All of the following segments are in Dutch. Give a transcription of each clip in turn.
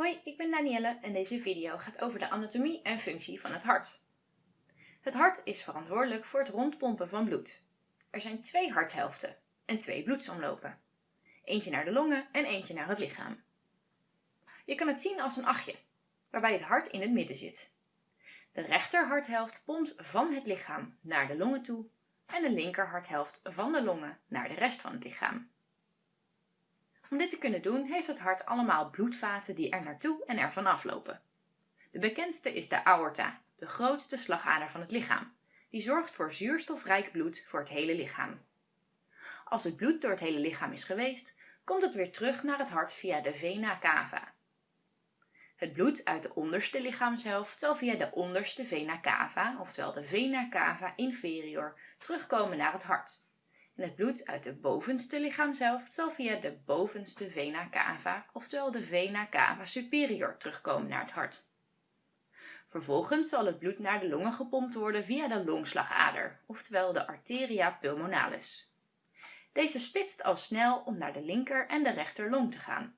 Hoi, ik ben Danielle en deze video gaat over de anatomie en functie van het hart. Het hart is verantwoordelijk voor het rondpompen van bloed. Er zijn twee harthelften en twee bloedsomlopen. Eentje naar de longen en eentje naar het lichaam. Je kan het zien als een achtje, waarbij het hart in het midden zit. De rechter harthelft pompt van het lichaam naar de longen toe en de linker harthelft van de longen naar de rest van het lichaam. Om dit te kunnen doen heeft het hart allemaal bloedvaten die er naartoe en er vanaf lopen. De bekendste is de aorta, de grootste slagader van het lichaam. Die zorgt voor zuurstofrijk bloed voor het hele lichaam. Als het bloed door het hele lichaam is geweest, komt het weer terug naar het hart via de vena cava. Het bloed uit de onderste lichaamshelft zal via de onderste vena cava, oftewel de vena cava inferior, terugkomen naar het hart het bloed uit de bovenste lichaamshelft zal via de bovenste vena cava, oftewel de vena cava superior, terugkomen naar het hart. Vervolgens zal het bloed naar de longen gepompt worden via de longslagader, oftewel de arteria pulmonalis. Deze splitst al snel om naar de linker en de rechter long te gaan.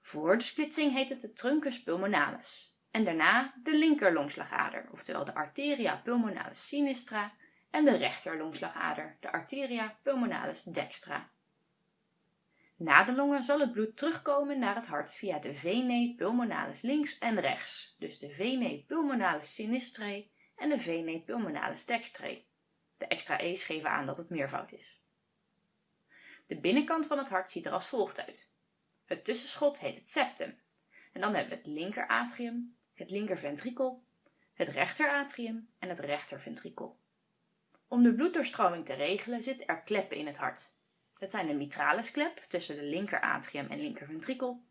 Voor de splitsing heet het de truncus pulmonalis en daarna de linker longslagader, oftewel de arteria pulmonalis sinistra en de rechterlongslagader, de arteria pulmonalis dextra. Na de longen zal het bloed terugkomen naar het hart via de venae pulmonalis links en rechts, dus de venae pulmonalis sinistrae en de venae pulmonalis dextrae. De extra e's geven aan dat het meervoud is. De binnenkant van het hart ziet er als volgt uit. Het tussenschot heet het septum. En dan hebben we het linker atrium, het linker ventrikel, het rechter atrium en het rechter ventrikel. Om de bloeddoorstroming te regelen zitten er kleppen in het hart. Dat zijn de mitralis klep tussen de linker atrium en linker ventrikel,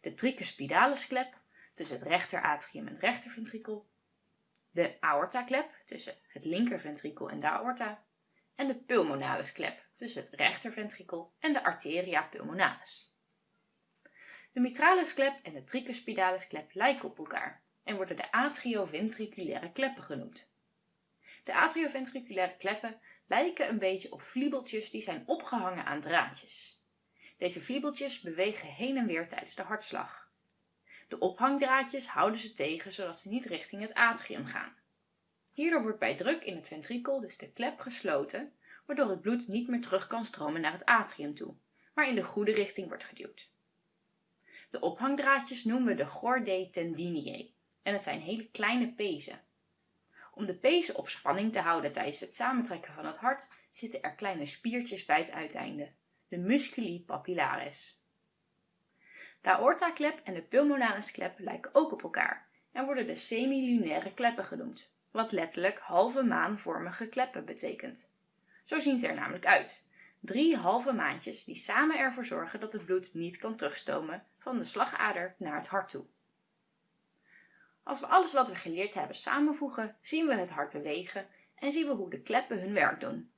de tricuspidalis klep tussen het rechter atrium en rechter ventrikel, de aorta klep tussen het linker ventrikel en de aorta en de pulmonalis klep tussen het rechter ventrikel en de arteria pulmonalis. De mitralis klep en de tricuspidalis klep lijken op elkaar en worden de atrioventriculaire kleppen genoemd. De atrioventriculaire kleppen lijken een beetje op vliebeltjes die zijn opgehangen aan draadjes. Deze vliebeltjes bewegen heen en weer tijdens de hartslag. De ophangdraadjes houden ze tegen zodat ze niet richting het atrium gaan. Hierdoor wordt bij druk in het ventrikel dus de klep gesloten, waardoor het bloed niet meer terug kan stromen naar het atrium toe, maar in de goede richting wordt geduwd. De ophangdraadjes noemen we de chordae tendiniae en het zijn hele kleine pezen. Om de pezen op spanning te houden tijdens het samentrekken van het hart zitten er kleine spiertjes bij het uiteinde, de musculi papillaris. De aortaklep en de pulmonalis klep lijken ook op elkaar en worden de semilunaire kleppen genoemd, wat letterlijk halve maanvormige kleppen betekent. Zo zien ze er namelijk uit. Drie halve maantjes die samen ervoor zorgen dat het bloed niet kan terugstomen van de slagader naar het hart toe. Als we alles wat we geleerd hebben samenvoegen, zien we het hart bewegen en zien we hoe de kleppen hun werk doen.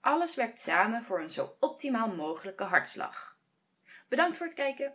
Alles werkt samen voor een zo optimaal mogelijke hartslag. Bedankt voor het kijken.